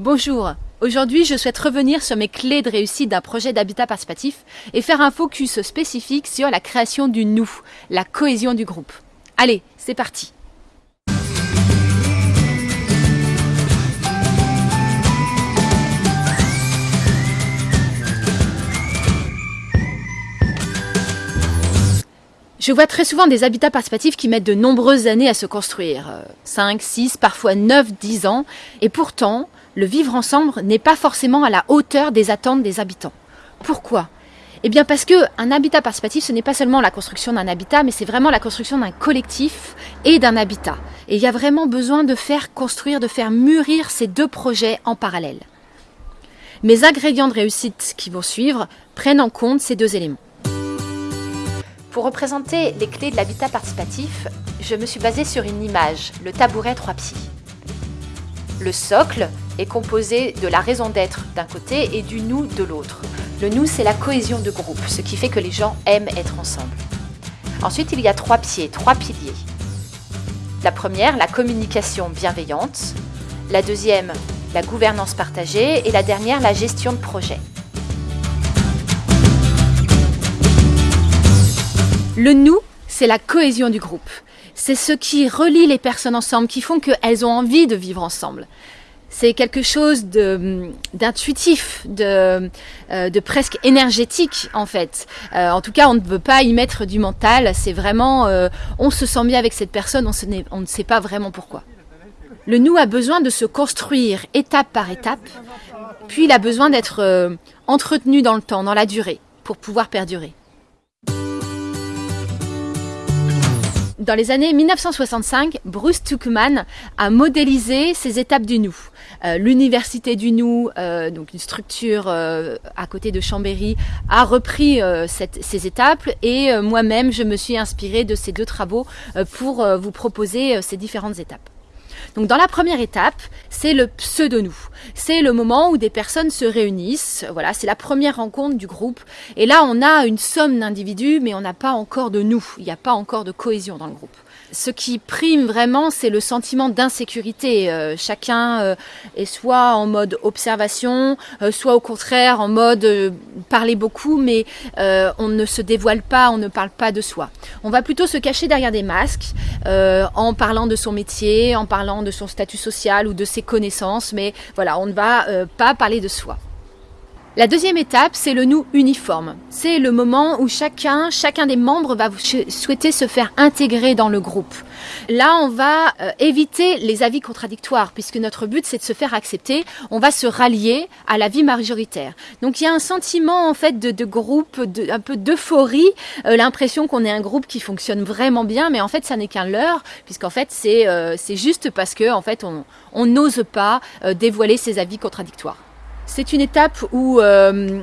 Bonjour, aujourd'hui je souhaite revenir sur mes clés de réussite d'un projet d'habitat participatif et faire un focus spécifique sur la création du nous, la cohésion du groupe. Allez, c'est parti. Je vois très souvent des habitats participatifs qui mettent de nombreuses années à se construire, 5, 6, parfois 9, 10 ans, et pourtant, le vivre ensemble n'est pas forcément à la hauteur des attentes des habitants. Pourquoi? Eh bien parce que un habitat participatif, ce n'est pas seulement la construction d'un habitat, mais c'est vraiment la construction d'un collectif et d'un habitat. Et il y a vraiment besoin de faire construire, de faire mûrir ces deux projets en parallèle. Mes ingrédients de réussite qui vont suivre prennent en compte ces deux éléments. Pour représenter les clés de l'habitat participatif, je me suis basée sur une image, le tabouret trois pieds. Le socle est composé de la raison d'être d'un côté et du nous de l'autre. Le nous, c'est la cohésion de groupe, ce qui fait que les gens aiment être ensemble. Ensuite, il y a trois pieds, trois piliers. La première, la communication bienveillante. La deuxième, la gouvernance partagée. Et la dernière, la gestion de projet. Le nous, c'est la cohésion du groupe. C'est ce qui relie les personnes ensemble, qui font qu'elles ont envie de vivre ensemble c'est quelque chose d'intuitif, de, euh, de, presque énergétique en fait. Euh, en tout cas, on ne veut pas y mettre du mental. C'est vraiment, euh, on se sent bien avec cette personne, on, on, ne sait pas vraiment pourquoi. Le nous a besoin de se construire étape par étape, puis il a besoin d'être entretenu dans le temps, dans la durée, pour pouvoir perdurer. Dans les années 1965, Bruce Tuckman a modélisé ces étapes du nous. Euh, L'université du nous, euh, donc une structure euh, à côté de Chambéry, a repris ces étapes et moi-même je me suis inspirée de ces deux travaux pour vous proposer ces différentes étapes. Donc dans la première étape, c'est le pseudo-nous. C'est le moment où des personnes se réunissent. Voilà, c'est la première rencontre du groupe. Et là, on a une somme d'individus, mais on n'a pas encore de nous. Il n'y a pas encore de cohésion dans le groupe ce qui prime vraiment, c'est le sentiment d'insécurité. Euh, chacun euh, est soit en mode observation, euh, soit au contraire en mode parler beaucoup, mais on ne se dévoile pas, on ne parle pas de soi. On va plutôt se cacher derrière des masques en parlant de son métier, en parlant de son statut social ou de ses connaissances, mais voilà, on ne va pas parler de soi. La deuxième étape, c'est le nous uniforme. C'est le moment où chacun, chacun des membres va souhaiter se faire intégrer dans le groupe. Là, on va euh, éviter les avis contradictoires, puisque notre but, c'est de se faire accepter. On va se rallier à la vie majoritaire. Donc, il y a un sentiment, en fait, de, groupe, de, un peu d'euphorie, euh, l'impression qu'on est un groupe qui fonctionne vraiment bien, mais en fait, ça n'est qu'un leurre, puisqu'en fait, c'est euh, juste parce que, en fait, on n'ose pas dévoiler ses avis contradictoires. C'est une étape où euh,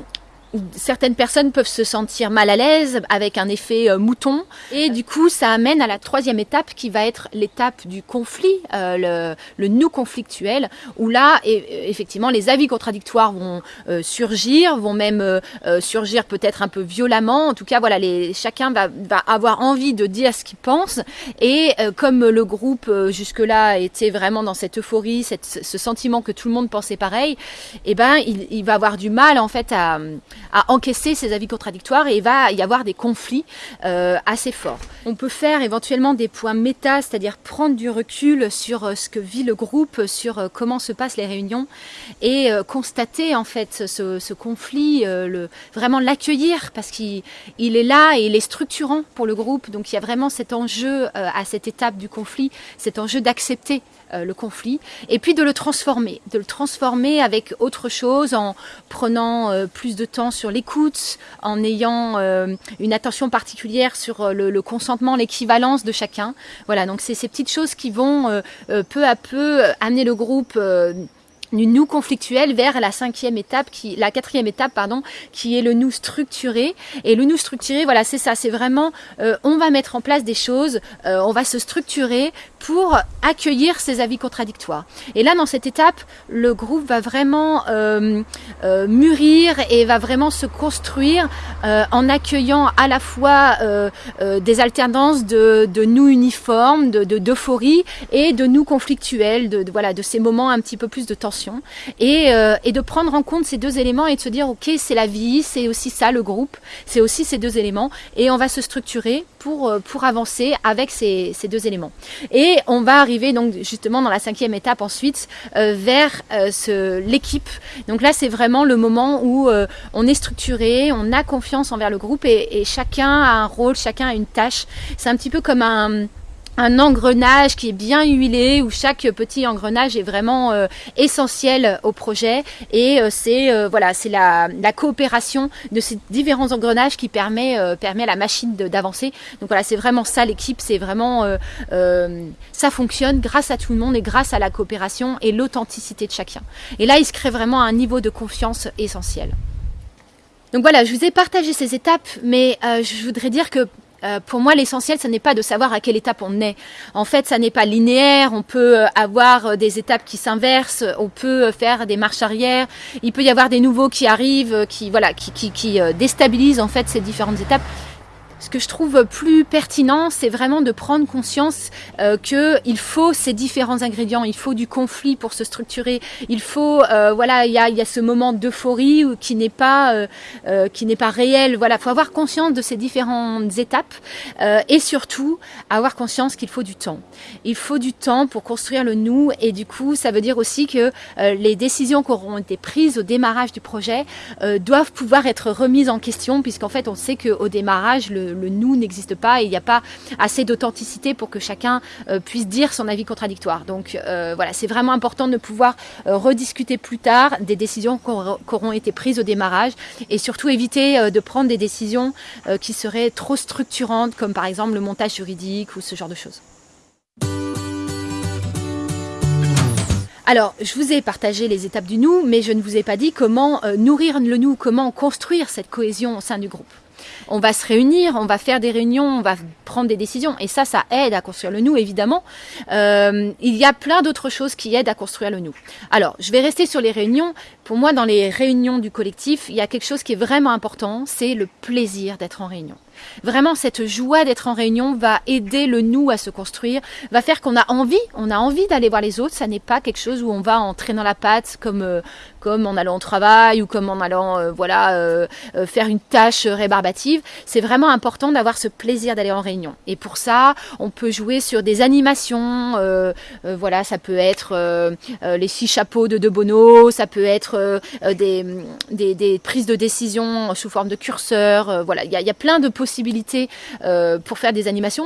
certaines personnes peuvent se sentir mal à l'aise avec un effet euh, mouton et du coup ça amène à la troisième étape qui va être l'étape du conflit, euh, le, le, nous conflictuel où là effectivement les avis contradictoires vont euh, surgir, vont même surgir peut-être un peu violemment. En tout cas voilà, les, chacun va, va avoir envie de dire ce qu'il pense et comme le groupe jusque-là était vraiment dans cette euphorie, cette, ce sentiment que tout le monde pensait pareil, eh ben il, il va avoir du mal en fait à à encaisser ces avis contradictoires et il va y avoir des conflits euh, assez forts. On peut faire éventuellement des points méta, c'est-à-dire prendre du recul sur euh, ce que vit le groupe, sur euh, comment se passent les réunions et constater en fait ce, conflit, vraiment l'accueillir parce qu'il est là et il est structurant pour le groupe. Donc il y a vraiment cet enjeu à cette étape du conflit, cet enjeu d'accepter le conflit et puis de le transformer, de le transformer avec autre chose en prenant plus de temps sur l'écoute, en ayant euh, une attention particulière sur euh, le, consentement, l'équivalence de chacun. Voilà, donc c'est ces petites choses qui vont euh, peu à peu amener le groupe du nous conflictuel vers la cinquième étape, qui, la quatrième étape, pardon, qui est le nous structuré. Et le nous structuré, voilà, c'est ça, c'est vraiment, euh, on va mettre en place des choses, euh, on va se structurer pour accueillir ces avis contradictoires. Et là, dans cette étape, le groupe va vraiment euh, mûrir et va vraiment se construire en accueillant à la fois des alternances de, de nous uniformes, de d'euphorie et de nous conflictuels, de, voilà, de ces moments un petit peu plus de tension attention et, de prendre en compte ces deux éléments et de se dire ok c'est la vie, c'est aussi ça le groupe, c'est aussi ces deux éléments et on va se structurer pour, pour avancer avec ces, ces deux éléments. Et on va arriver donc justement dans la cinquième étape ensuite vers l'équipe. Donc là c'est vraiment le moment où on est structuré, on a confiance envers le groupe et chacun a un rôle, chacun a une tâche. C'est un petit peu comme un, un engrenage qui est bien huilé où chaque petit engrenage est vraiment euh, essentiel au projet. Et euh, c'est euh, voilà c'est la, coopération de ces différents engrenages qui permet permet à la machine d'avancer. Donc voilà c'est vraiment ça l'équipe. C'est vraiment ça fonctionne grâce à tout le monde et grâce à la coopération et l'authenticité de chacun. Et là il se crée vraiment un niveau de confiance essentiel. Donc voilà, je vous ai partagé ces étapes, mais euh, je voudrais dire que euh, pour moi, l'essentiel, ce n'est pas de savoir à quelle étape on est. En fait, ça n'est pas linéaire. On peut euh, avoir des étapes qui s'inversent. On peut faire des marches arrière. Il peut y avoir des nouveaux qui arrivent, qui voilà, qui, qui, qui déstabilisent en fait ces différentes étapes. Ce que je trouve plus pertinent, c'est vraiment de prendre conscience euh, qu'il faut ces différents ingrédients, il faut du conflit pour se structurer, il faut, euh, voilà, il y a, y a, ce moment d'euphorie qui n'est pas, euh, euh, qui n'est pas réel. Voilà, faut avoir conscience de ces différentes étapes euh, et surtout avoir conscience qu'il faut du temps. Il faut du temps pour construire le nous et du coup, ça veut dire aussi que euh, les décisions qui auront été prises au démarrage du projet doivent pouvoir être remises en question puisqu'en fait, on sait qu'au démarrage, le le, nous n'existe pas et il n'y a pas assez d'authenticité pour que chacun euh, puisse dire son avis contradictoire. Donc euh, voilà, c'est vraiment important de pouvoir euh, rediscuter plus tard des décisions qui auront été prises au démarrage et surtout éviter de prendre des décisions qui seraient trop structurantes comme par exemple le montage juridique ou ce genre de choses. Alors, je vous ai partagé les étapes du nous, mais je ne vous ai pas dit comment nourrir le nous, comment construire cette cohésion au sein du groupe on va se réunir, on va faire des réunions, on va prendre des décisions. Et ça, ça aide à construire le nous, évidemment. Euh, il y a plein d'autres choses qui aident à construire le nous. Alors, je vais rester sur les réunions. Pour moi, dans les réunions du collectif, il y a quelque chose qui est vraiment important, c'est le plaisir d'être en réunion. Vraiment, cette joie d'être en réunion va aider le nous à se construire, va faire qu'on a envie, on a envie d'aller voir les autres. Ça n'est pas quelque chose où on va en traînant la patte comme euh, comme en allant au travail ou comme en allant euh, voilà euh, faire une tâche rébarbative. C'est vraiment important d'avoir ce plaisir d'aller en réunion. Et pour ça, on peut jouer sur des animations. voilà, ça peut être les six chapeaux de De Bono, ça peut être des, des, des, prises de décision sous forme de curseur. voilà, il y a, plein de possibilités euh, pour faire des animations.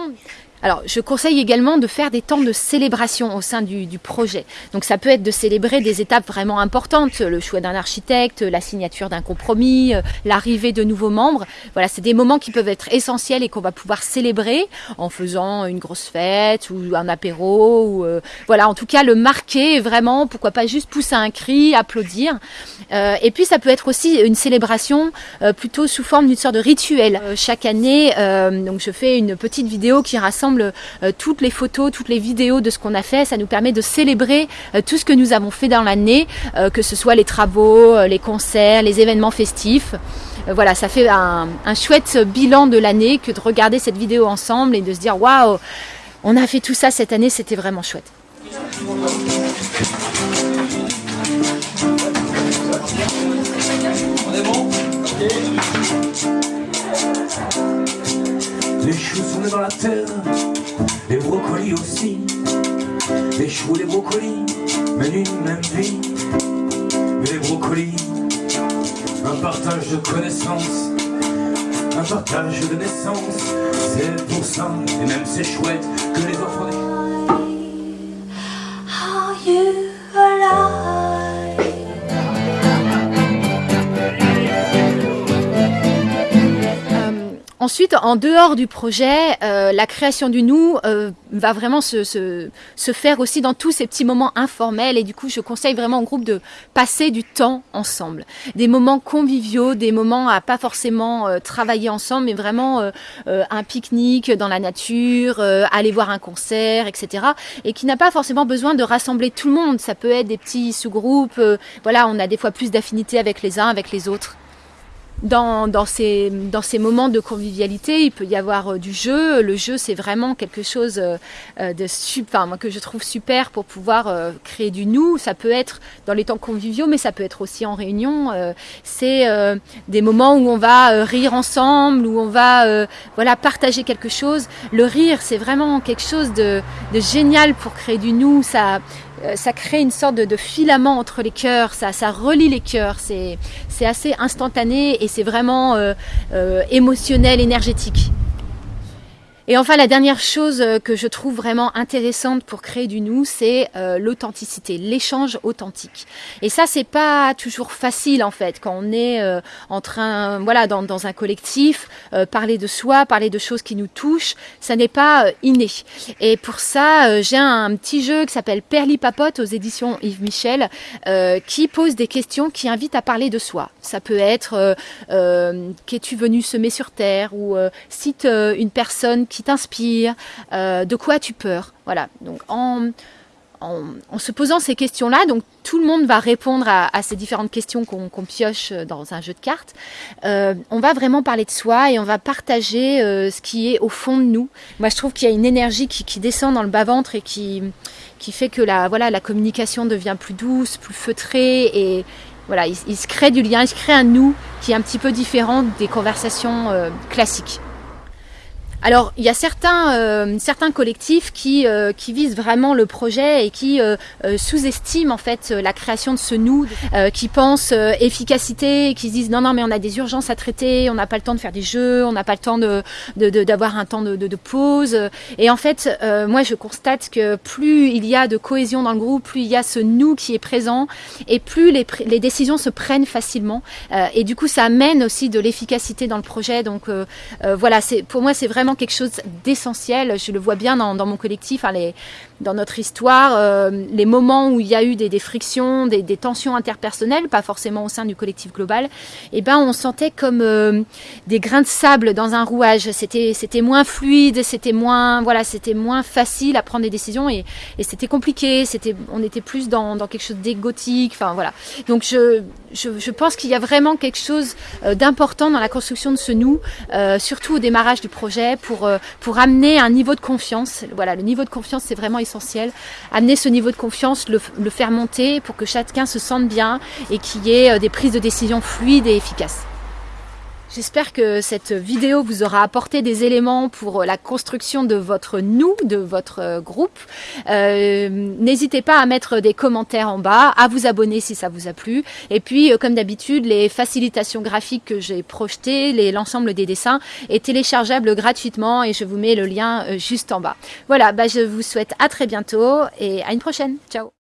Alors, je conseille également de faire des temps de célébration au sein du, du, projet. Donc, ça peut être de célébrer des étapes vraiment importantes, le choix d'un architecte, la signature d'un compromis, euh, l'arrivée de nouveaux membres. Voilà, c'est des moments qui peuvent être essentiels et qu'on va pouvoir célébrer en faisant une grosse fête ou un apéro. Ou, euh, voilà, en tout cas, le marquer vraiment, pourquoi pas juste pousser un cri, applaudir. Euh, et puis, ça peut être aussi une célébration euh, plutôt sous forme d'une sorte de rituel. Euh, chaque année, donc je fais une petite vidéo qui rassemble euh, toutes les photos, toutes les vidéos de ce qu'on a fait. Ça nous permet de célébrer euh, tout ce que nous avons fait dans l'année, euh, que ce soit les travaux, les concerts, les événements festifs. voilà, ça fait un, un chouette bilan de l'année que de regarder cette vidéo ensemble et de se dire waouh, on a fait tout ça cette année, c'était vraiment chouette. Les choux sont dans la terre, les brocolis aussi. Les choux, les brocolis mènent une même vie. Mais les brocolis, un partage de connaissances, un partage de naissance. C'est pour ça, et même c'est chouette, que les enfants... Ensuite, en dehors du projet, euh, la création du nous euh, va vraiment se, se, se, faire aussi dans tous ces petits moments informels. Et du coup, je conseille vraiment au groupe de passer du temps ensemble. Des moments conviviaux, des moments à pas forcément euh, travailler ensemble, mais vraiment euh, euh, un pique-nique dans la nature, aller voir un concert, etc. Et qui n'a pas forcément besoin de rassembler tout le monde. Ça peut être des petits sous-groupes. voilà, on a des fois plus d'affinité avec les uns, avec les autres. Dans, dans, ces, dans ces moments de convivialité, il peut y avoir euh, du jeu. Le jeu, c'est vraiment quelque chose euh, euh, de super, que je trouve super pour pouvoir créer du nous. Ça peut être dans les temps conviviaux, mais ça peut être aussi en réunion. c'est des moments où on va rire ensemble, où on va voilà partager quelque chose. Le rire, c'est vraiment quelque chose de, de génial pour créer du nous. Ça, ça crée une sorte de, filament entre les cœurs, ça, ça relie les cœurs, c'est assez instantané et c'est vraiment euh, euh, émotionnel, énergétique. Et enfin, la dernière chose euh, que je trouve vraiment intéressante pour créer du nous, c'est euh, l'authenticité, l'échange authentique. Et ça, c'est pas toujours facile en fait quand on est euh, en train, voilà, dans, dans un collectif, parler de soi, parler de choses qui nous touchent, ça n'est pas inné. Et pour ça, j'ai un, petit jeu qui s'appelle Perli Papote aux éditions Yves Michel, qui pose des questions qui invitent à parler de soi. Ça peut être qu'es-tu venu semer sur terre ou cite une personne qui t'inspire, euh, de quoi tu peur. Voilà. Donc en, se posant ces questions-là, donc tout le monde va répondre à, ces différentes questions qu'on pioche dans un jeu de cartes. Euh, on va vraiment parler de soi et on va partager euh, ce qui est au fond de nous. Moi, je trouve qu'il y a une énergie qui, descend dans le bas-ventre et qui, qui fait que la, voilà, la communication devient plus douce, plus feutrée et voilà, il, se crée du lien, il se crée un nous qui est un petit peu différent des conversations classiques. Alors, il y a certains, euh, certains collectifs qui, euh, qui visent vraiment le projet et qui euh, sous-estiment en fait la création de ce nous, qui pensent efficacité, qui se disent non non mais on a des urgences à traiter, on n'a pas le temps de faire des jeux, on n'a pas le temps de d'avoir un temps de, de, pause. Et en fait, moi je constate que plus il y a de cohésion dans le groupe, plus il y a ce nous qui est présent et plus les, les décisions se prennent facilement. et du coup, ça amène aussi de l'efficacité dans le projet. Donc voilà, pour moi c'est vraiment quelque chose d'essentiel. Je le vois bien dans, mon collectif, hein, dans notre histoire, euh, les moments où il y a eu des, frictions, des, tensions interpersonnelles, pas forcément au sein du collectif global, eh ben on sentait comme euh, des grains de sable dans un rouage. C'était c'était moins fluide, c'était moins voilà, c'était moins facile à prendre des décisions et, c'était compliqué. C'était on était plus dans, dans quelque chose d'égotique. Enfin voilà. Donc je je, je pense qu'il y a vraiment quelque chose euh, d'important dans la construction de ce nous, surtout au démarrage du projet, pour pour amener un niveau de confiance. Voilà, le niveau de confiance c'est vraiment essentiel. Amener ce niveau de confiance, le, faire monter pour que chacun se sente bien et qu'il y ait euh, des prises de décision fluides et efficaces. J'espère que cette vidéo vous aura apporté des éléments pour la construction de votre nous, de votre euh, groupe. Euh, N'hésitez pas à mettre des commentaires en bas, à vous abonner si ça vous a plu. Et puis, euh, comme d'habitude, les facilitations graphiques que j'ai projetées, l'ensemble des dessins est téléchargeable gratuitement et je vous mets le lien juste en bas. Voilà, bah, je vous souhaite à très bientôt et à une prochaine. Ciao